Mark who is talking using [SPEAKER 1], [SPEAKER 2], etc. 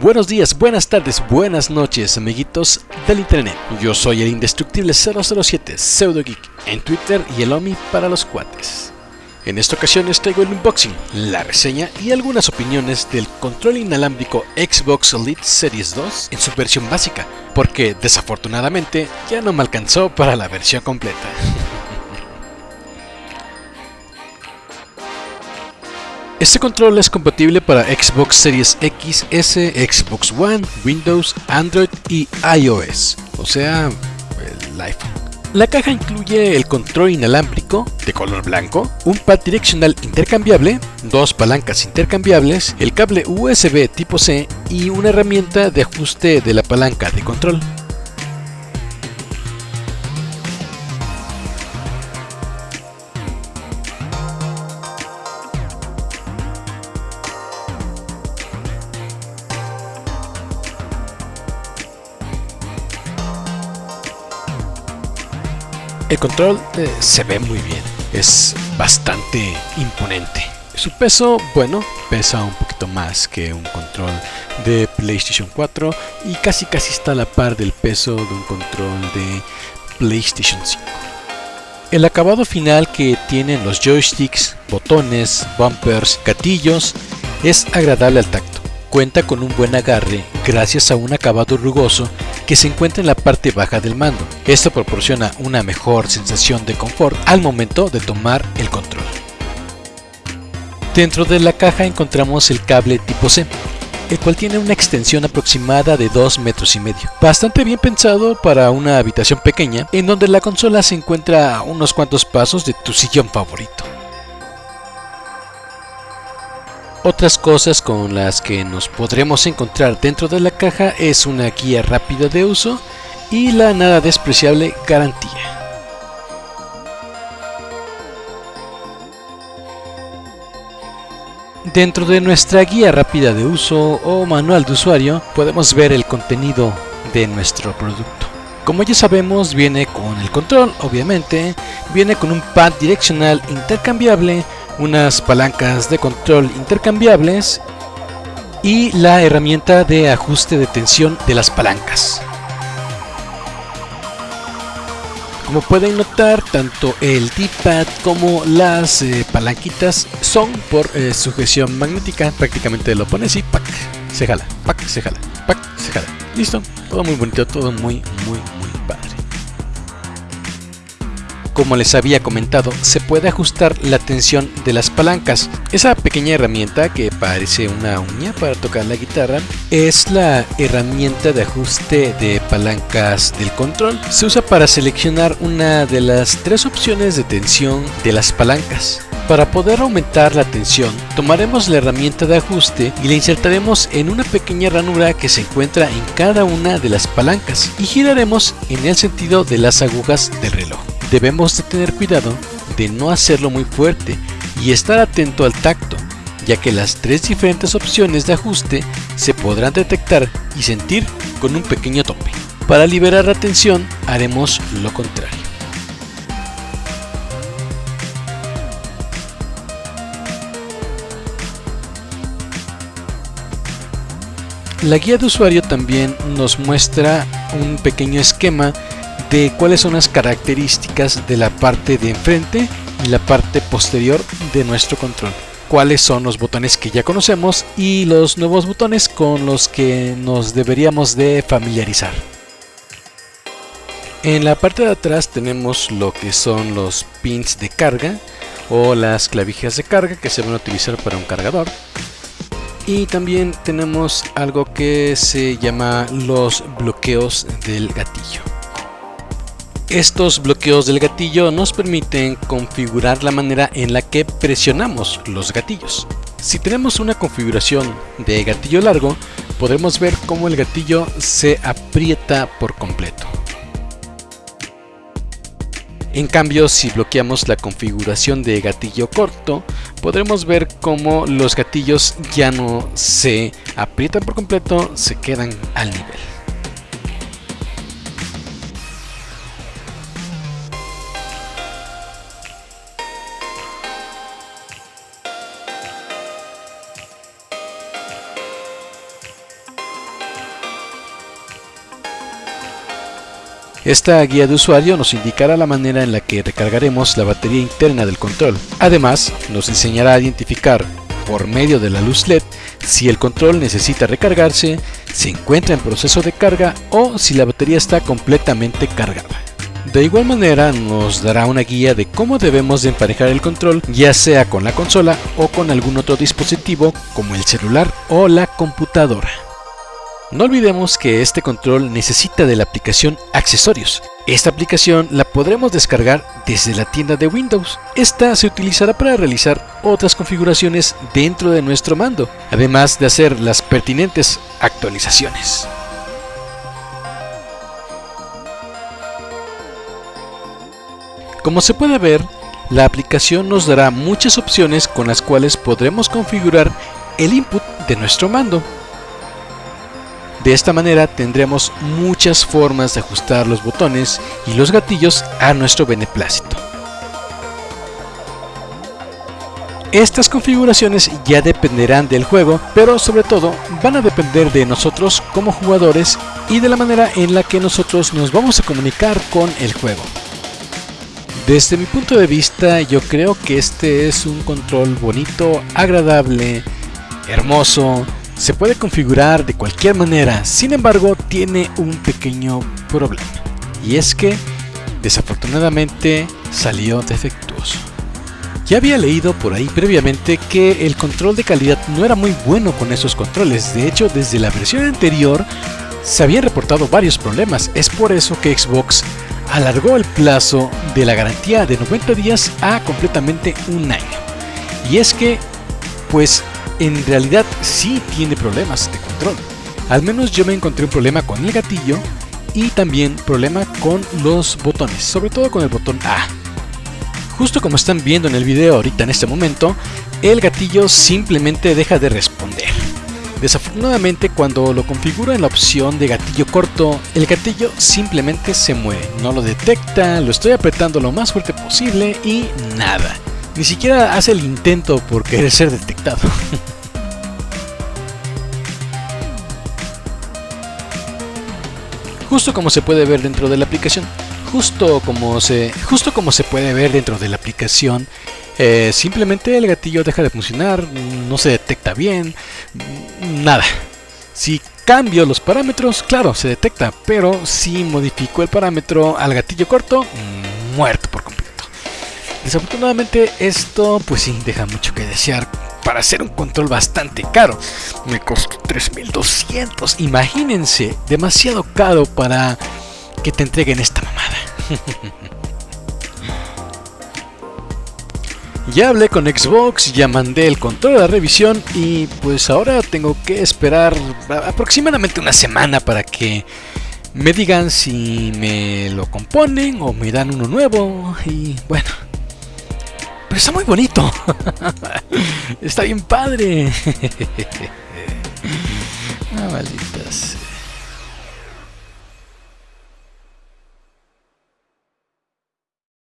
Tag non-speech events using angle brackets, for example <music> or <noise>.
[SPEAKER 1] Buenos días, buenas tardes, buenas noches, amiguitos del internet. Yo soy el indestructible 007 Pseudo Geek en Twitter y el OMI para los cuates. En esta ocasión les traigo el unboxing, la reseña y algunas opiniones del control inalámbrico Xbox Elite Series 2 en su versión básica, porque desafortunadamente ya no me alcanzó para la versión completa. <laughs> Este control es compatible para Xbox Series X, S, Xbox One, Windows, Android y iOS, o sea, el iPhone. La caja incluye el control inalámbrico de color blanco, un pad direccional intercambiable, dos palancas intercambiables, el cable USB tipo C y una herramienta de ajuste de la palanca de control. El control eh, se ve muy bien, es bastante imponente. Su peso, bueno, pesa un poquito más que un control de PlayStation 4 y casi casi está a la par del peso de un control de PlayStation 5. El acabado final que tienen los joysticks, botones, bumpers, gatillos es agradable al tacto cuenta con un buen agarre gracias a un acabado rugoso que se encuentra en la parte baja del mando. Esto proporciona una mejor sensación de confort al momento de tomar el control. Dentro de la caja encontramos el cable tipo C, el cual tiene una extensión aproximada de 2 metros y medio. Bastante bien pensado para una habitación pequeña en donde la consola se encuentra a unos cuantos pasos de tu sillón favorito. Otras cosas con las que nos podremos encontrar dentro de la caja es una guía rápida de uso y la nada despreciable garantía. Dentro de nuestra guía rápida de uso o manual de usuario podemos ver el contenido de nuestro producto. Como ya sabemos viene con el control, obviamente, viene con un pad direccional intercambiable, unas palancas de control intercambiables y la herramienta de ajuste de tensión de las palancas. Como pueden notar, tanto el D-pad como las eh, palanquitas son por eh, sujeción magnética. Prácticamente lo pones y ¡pac! se jala, ¡pac! se jala, ¡pac! se jala. Listo, todo muy bonito, todo muy, muy, muy. Como les había comentado, se puede ajustar la tensión de las palancas. Esa pequeña herramienta que parece una uña para tocar la guitarra es la herramienta de ajuste de palancas del control. Se usa para seleccionar una de las tres opciones de tensión de las palancas. Para poder aumentar la tensión, tomaremos la herramienta de ajuste y la insertaremos en una pequeña ranura que se encuentra en cada una de las palancas y giraremos en el sentido de las agujas del reloj. Debemos de tener cuidado de no hacerlo muy fuerte y estar atento al tacto, ya que las tres diferentes opciones de ajuste se podrán detectar y sentir con un pequeño tope. Para liberar la tensión haremos lo contrario. La guía de usuario también nos muestra un pequeño esquema de cuáles son las características de la parte de enfrente y la parte posterior de nuestro control. Cuáles son los botones que ya conocemos y los nuevos botones con los que nos deberíamos de familiarizar. En la parte de atrás tenemos lo que son los pins de carga o las clavijas de carga que se van a utilizar para un cargador. Y también tenemos algo que se llama los bloqueos del gatillo. Estos bloqueos del gatillo nos permiten configurar la manera en la que presionamos los gatillos. Si tenemos una configuración de gatillo largo, podremos ver cómo el gatillo se aprieta por completo. En cambio, si bloqueamos la configuración de gatillo corto, podremos ver cómo los gatillos ya no se aprietan por completo, se quedan al nivel. Esta guía de usuario nos indicará la manera en la que recargaremos la batería interna del control. Además, nos enseñará a identificar por medio de la luz LED si el control necesita recargarse, se encuentra en proceso de carga o si la batería está completamente cargada. De igual manera nos dará una guía de cómo debemos de emparejar el control ya sea con la consola o con algún otro dispositivo como el celular o la computadora. No olvidemos que este control necesita de la aplicación Accesorios. Esta aplicación la podremos descargar desde la tienda de Windows. Esta se utilizará para realizar otras configuraciones dentro de nuestro mando, además de hacer las pertinentes actualizaciones. Como se puede ver, la aplicación nos dará muchas opciones con las cuales podremos configurar el input de nuestro mando. De esta manera tendremos muchas formas de ajustar los botones y los gatillos a nuestro beneplácito. Estas configuraciones ya dependerán del juego, pero sobre todo van a depender de nosotros como jugadores y de la manera en la que nosotros nos vamos a comunicar con el juego. Desde mi punto de vista yo creo que este es un control bonito, agradable, hermoso, se puede configurar de cualquier manera, sin embargo tiene un pequeño problema y es que desafortunadamente salió defectuoso. Ya había leído por ahí previamente que el control de calidad no era muy bueno con esos controles, de hecho desde la versión anterior se habían reportado varios problemas, es por eso que Xbox alargó el plazo de la garantía de 90 días a completamente un año. Y es que, pues, en realidad sí tiene problemas de control. Al menos yo me encontré un problema con el gatillo y también problema con los botones, sobre todo con el botón A. Justo como están viendo en el video ahorita en este momento, el gatillo simplemente deja de responder. Desafortunadamente cuando lo configuro en la opción de gatillo corto, el gatillo simplemente se mueve, no lo detecta, lo estoy apretando lo más fuerte posible y nada. Ni siquiera hace el intento por querer ser detectado. justo como se puede ver dentro de la aplicación, justo como se, justo como se puede ver dentro de la aplicación, eh, simplemente el gatillo deja de funcionar, no se detecta bien, nada. Si cambio los parámetros, claro, se detecta, pero si modifico el parámetro al gatillo corto, muerto por completo. Desafortunadamente esto pues sí deja mucho que desear para hacer un control bastante caro. Me costó 3200, imagínense, demasiado caro para que te entreguen esta mamada. <laughs> Ya hablé con Xbox, ya mandé el control a la revisión y pues ahora tengo que esperar aproximadamente una semana para que me digan si me lo componen o me dan uno nuevo y bueno. Está muy bonito. <laughs> está bien padre. <laughs> ah, malditas.